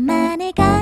many guys